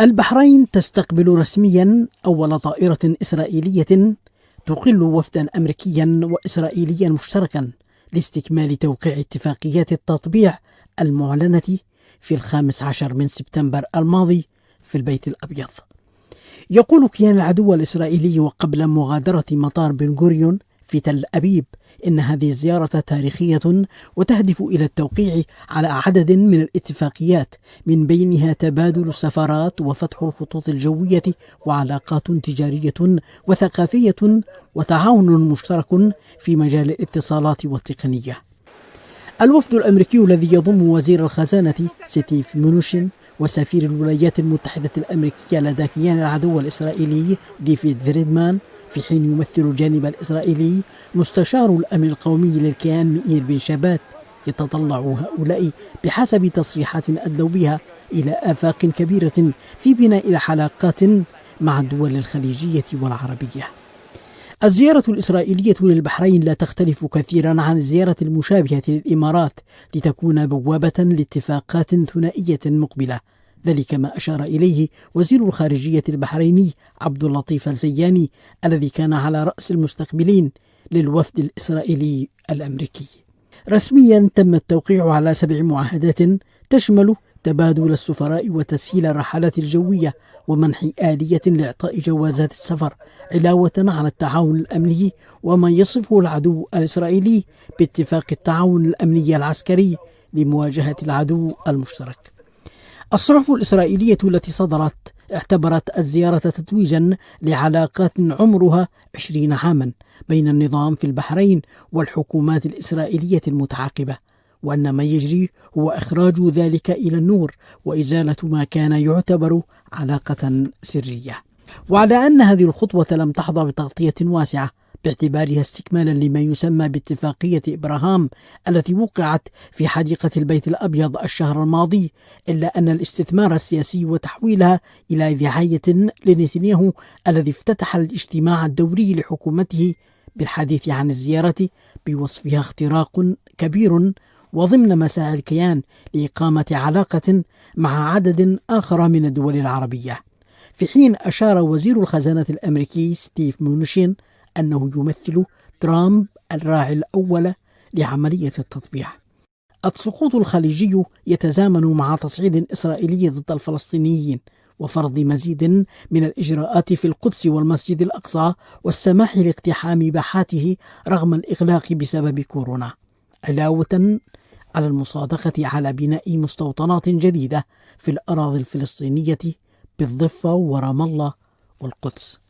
البحرين تستقبل رسميا أول طائرة إسرائيلية تقل وفدا أمريكيا وإسرائيليا مشتركا لاستكمال توقيع اتفاقيات التطبيع المعلنة في الخامس عشر من سبتمبر الماضي في البيت الأبيض. يقول كيان العدو الإسرائيلي وقبل مغادرة مطار بن غوريون في تل أبيب إن هذه الزيارة تاريخية وتهدف إلى التوقيع على عدد من الاتفاقيات من بينها تبادل السفارات وفتح الخطوط الجوية وعلاقات تجارية وثقافية وتعاون مشترك في مجال الاتصالات والتقنية. الوفد الأمريكي الذي يضم وزير الخزانة ستيف منوشين وسفير الولايات المتحدة الأمريكية لدى كيان العدو الإسرائيلي ديفيد فريدمان في حين يمثل الجانب الإسرائيلي مستشار الأمن القومي للكيان مئير بن شبات يتطلع هؤلاء بحسب تصريحات أدلوا بها إلى آفاق كبيرة في بناء الحلقات مع الدول الخليجية والعربية. الزيارة الإسرائيلية للبحرين لا تختلف كثيرا عن الزيارة المشابهة للإمارات لتكون بوابة لاتفاقات ثنائية مقبلة. ذلك ما أشار إليه وزير الخارجية البحريني عبد اللطيف الزياني الذي كان على رأس المستقبلين للوفد الإسرائيلي الأمريكي. رسميا تم التوقيع على سبع معاهدات تشمل تبادل السفراء وتسهيل الرحلات الجوية ومنح آلية لإعطاء جوازات السفر علاوة على التعاون الأمني وما يصفه العدو الإسرائيلي باتفاق التعاون الأمني العسكري لمواجهة العدو المشترك. الصحف الإسرائيلية التي صدرت اعتبرت الزيارة تتويجا لعلاقات عمرها عشرين عاما بين النظام في البحرين والحكومات الإسرائيلية المتعاقبة وأن ما يجري هو إخراج ذلك إلى النور وإزالة ما كان يعتبر علاقة سرية. وعلى أن هذه الخطوة لم تحظى بتغطية واسعة باعتبارها استكمالا لما يسمى باتفاقية إبراهام التي وقعت في حديقة البيت الأبيض الشهر الماضي إلا أن الاستثمار السياسي وتحويلها إلى دعاية لنتنياهو الذي افتتح الاجتماع الدوري لحكومته بالحديث عن الزيارة بوصفها اختراق كبير وضمن مساعي الكيان لإقامة علاقة مع عدد آخر من الدول العربية. في حين أشار وزير الخزانة الأمريكي ستيف مونشين أنه يمثل ترامب الراعي الأول لعملية التطبيع. السقوط الخليجي يتزامن مع تصعيد إسرائيلي ضد الفلسطينيين وفرض مزيد من الإجراءات في القدس والمسجد الأقصى والسماح لاقتحام باحاته رغم الإغلاق بسبب كورونا. علاوة على المصادقة على بناء مستوطنات جديدة في الأراضي الفلسطينية بالضفة ورام الله والقدس.